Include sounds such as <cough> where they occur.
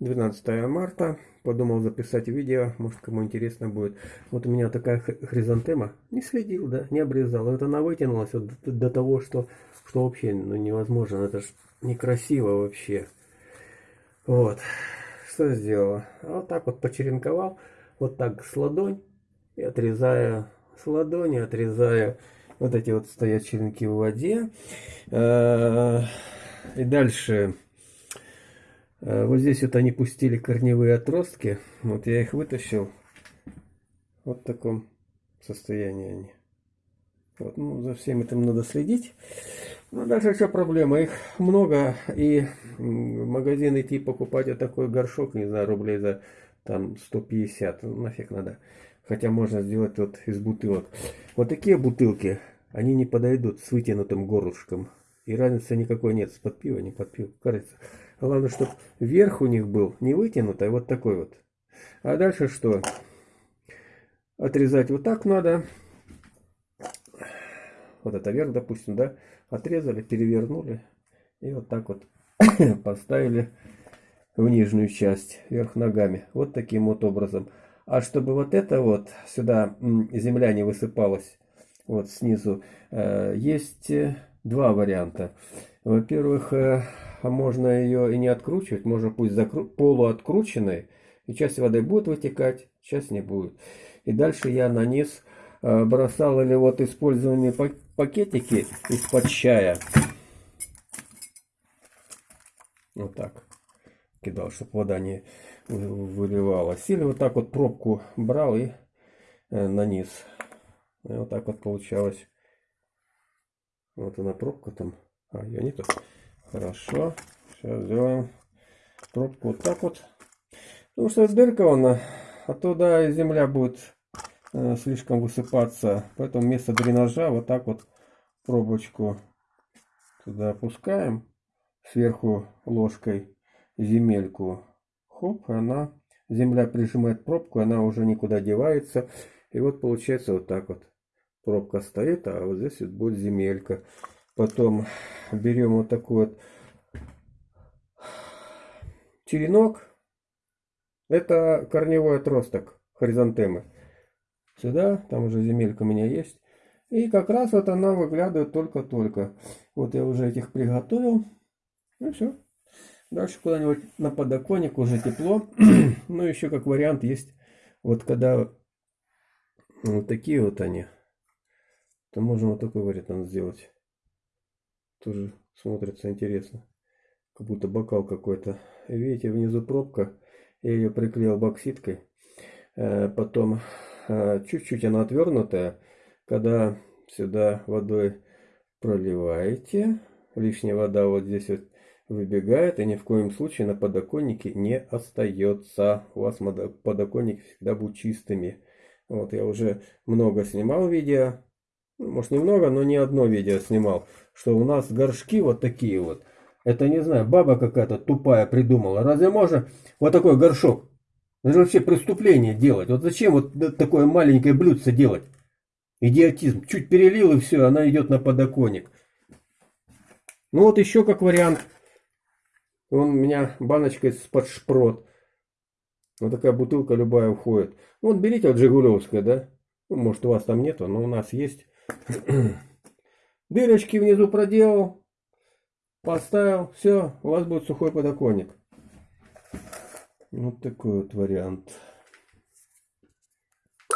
12 марта. Подумал записать видео, может кому интересно будет. Вот у меня такая хризантема. Не следил, да, не обрезал. Вот она вытянулась вот до, до того, что, что вообще ну, невозможно. Это ж некрасиво вообще. Вот. Что сделала? Вот так вот почеренковал. Вот так с ладонь. И отрезаю с ладони, отрезаю вот эти вот стоят черенки в воде. Э, и дальше вот здесь вот они пустили корневые отростки. Вот я их вытащил. Вот в таком состоянии они. Вот, ну, за всем этим надо следить. Ну, дальше что проблема? Их много, и в магазин идти покупать вот такой горшок, не знаю, рублей за там 150, ну, нафиг надо. Хотя можно сделать вот из бутылок. Вот такие бутылки, они не подойдут с вытянутым горлышком. И разницы никакой нет, с под пива, не под пиво, кажется. Главное, чтобы верх у них был не вытянутый, а вот такой вот. А дальше что? Отрезать вот так надо. Вот это верх, допустим, да? Отрезали, перевернули. И вот так вот <coughs> поставили в нижнюю часть, вверх ногами. Вот таким вот образом. А чтобы вот это вот, сюда земля не высыпалась, вот снизу, э, есть э, два варианта. Во-первых, э, можно ее и не откручивать, можно пусть закру... полуоткрученной, и часть воды будет вытекать, часть не будет. И дальше я на низ э, бросал или вот использованные пакетики из-под чая. Вот так кидал, чтобы вода не выливалась. Или вот так вот пробку брал и э, на низ. И вот так вот получалось. Вот она пробка там. А, ее нету. Хорошо. Сейчас сделаем пробку вот так вот. Потому что дырка она, а туда земля будет э, слишком высыпаться. Поэтому вместо дренажа вот так вот пробочку туда опускаем. Сверху ложкой земельку. Хоп, она, земля прижимает пробку, она уже никуда девается. И вот получается вот так вот. Пробка стоит, а вот здесь вот будет земелька. Потом берем вот такой вот черенок. Это корневой отросток хоризонтемы. Сюда, там уже земелька у меня есть. И как раз вот она выглядывает только-только. Вот я уже этих приготовил. Ну все. Дальше куда-нибудь на подоконник уже тепло. <clears throat> ну еще как вариант есть. Вот когда вот такие вот они. То можно вот такой вариант сделать. Тоже смотрится интересно. Как будто бокал какой-то. Видите, внизу пробка. Я ее приклеил бокситкой. Э, потом э, чуть-чуть она отвернутая. Когда сюда водой проливаете, лишняя вода вот здесь вот выбегает и ни в коем случае на подоконнике не остается. У вас подоконник всегда будет чистыми. Вот я уже много снимал видео может немного, но не одно видео снимал, что у нас горшки вот такие вот. Это, не знаю, баба какая-то тупая придумала. Разве можно вот такой горшок? Это же вообще преступление делать. Вот зачем вот такое маленькое блюдце делать? Идиотизм. Чуть перелил и все, она идет на подоконник. Ну вот еще как вариант. Вон у меня баночка из-под шпрот. Вот такая бутылка любая уходит. Вот берите вот Жигулевская, да? Ну, может у вас там нету, но у нас есть. <clears throat> Дырочки внизу проделал. Поставил. Все, у вас будет сухой подоконник. Вот такой вот вариант.